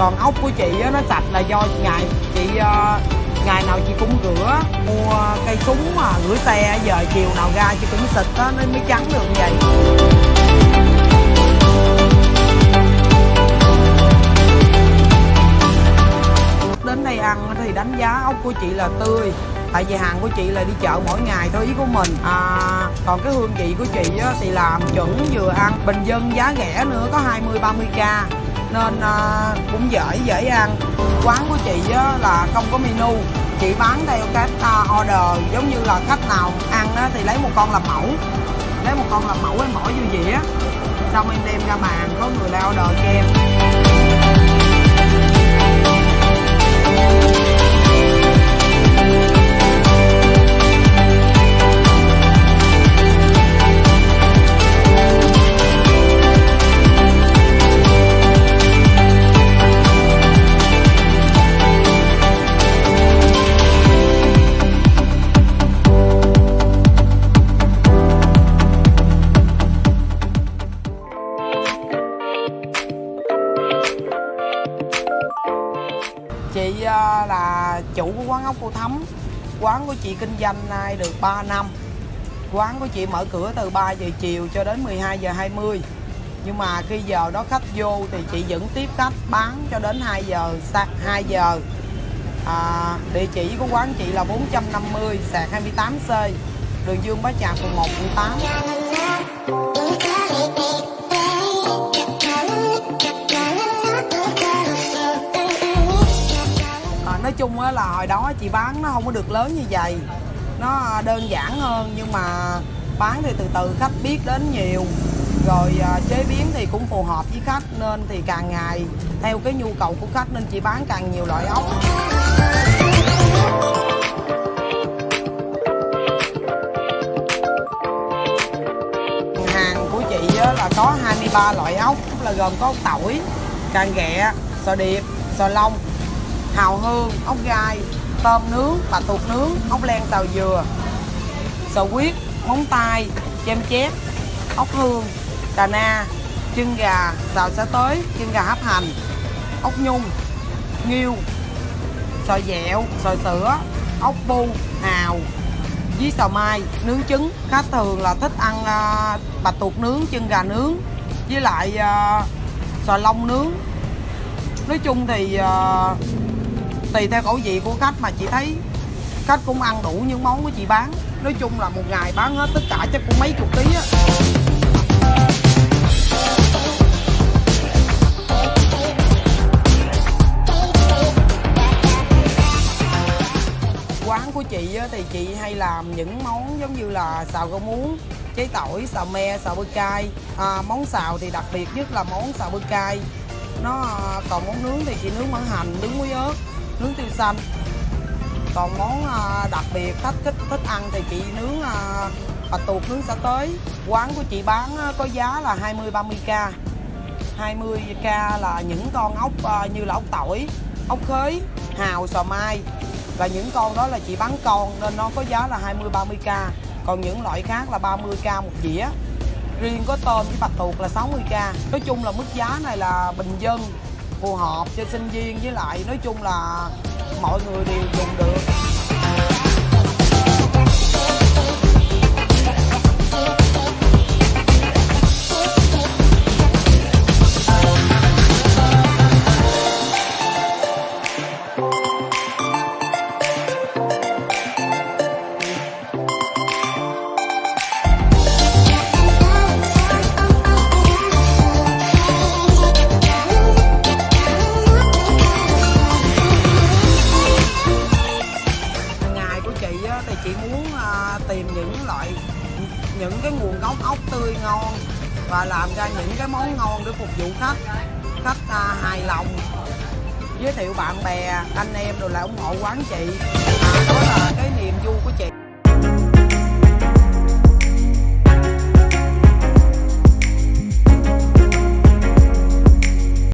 còn ốc của chị á, nó sạch là do ngày chị ờ, ngày nào chị cũng rửa mua cây súng mà rửa xe giờ chiều nào ra chị cũng xịt á nó mới trắng được vậy. Đến đây ăn thì đánh giá ốc của chị là tươi tại vì hàng của chị là đi chợ mỗi ngày thôi ý của mình. À còn cái hương vị của chị á, thì làm chuẩn vừa ăn bình dân giá rẻ nữa có 20 30 k nên à, cũng dễ dễ ăn. Quán của chị á, là không có menu. Chị bán theo cách à, order giống như là khách nào ăn á, thì lấy một con làm mẫu. Lấy một con làm mẫu em bỏ vô dĩa. Xong em đem ra bàn có người lại order cho em. Chị ờ, là chủ của quán ốc cô thấm. Quán của chị kinh doanh nay được 3 năm. Quán của chị mở cửa từ 3 giờ chiều cho đến 12 giờ 20 Nhưng mà khi giờ đó khách vô thì chị vẫn tiếp khách bán cho đến 2 giờ sáng 2 giờ. À, Địa chỉ của quán chị là 450 sạc 28C Đường Dương Bá Trạc phường 1 quận 8 chung á là hồi đó chị bán nó không có được lớn như vậy. Nó đơn giản hơn nhưng mà bán thì từ từ khách biết đến nhiều. Rồi à, chế biến thì cũng phù hợp với khách nên thì càng ngày theo cái nhu cầu của khách nên chị bán càng nhiều loại ốc. Hàng của chị là có 23 loại ốc, là gồm có ốc tỏi càng ghẹ, sò điệp, sò long hào hương, ốc gai, tôm nướng bạch tuộc nướng, ốc len xào dừa. Sò huyết, móng tay chem chép, ốc hương cà na, chân gà, xào xá tới, chân gà hấp hành, ốc nhung, nghiêu sò dẹo sò sữa, ốc bu, hào với xào mai, nướng trứng. Khách thường là thích ăn à, bạch tuộc nướng, chân gà nướng, với lại à, sò long nướng. Nói chung thì à, tùy theo khẩu vị của khách mà chị thấy. Khách cũng ăn đủ những món của chị bán. Nói chung là một ngày bán hết tất cả chắc cũng mấy chục ký á. Quán của chị á, thì chị hay làm những món giống như là xào rau muống cháy tỏi xào me xào bơ cay. À, món xào thì đặc biệt nhất là món xào bơ cay. Nó à, còn món nướng thì chị nướng mỡ hành nướng muối ớt nướng tiêu xanh. Còn món à, đặc biệt khách thích thích ăn thì chị nướng à, à bạch tuộc nướng xả tới. Quán của chị bán á, có giá là 20 30 k. 20 k là những con ốc à, như là ốc tỏi ốc khế hào sò mai. Và những con đó là chị bán con nên nó có giá là 20 30 k. Còn những loại khác là 30 k một dĩa. Riêng có tôm với bạch tuộc là 60 k. Nói chung là mức giá này là bình dân phù hợp cho sinh viên. Với lại nói chung là mọi người đều dùng được. Những cái nguồn gốc ốc tươi ngon và làm ra những cái món ngon để phục vụ khách. Khách à, hài lòng. Giới thiệu bạn bè anh em rồi lại ủng hộ quán chị. À, đó là cái niềm vui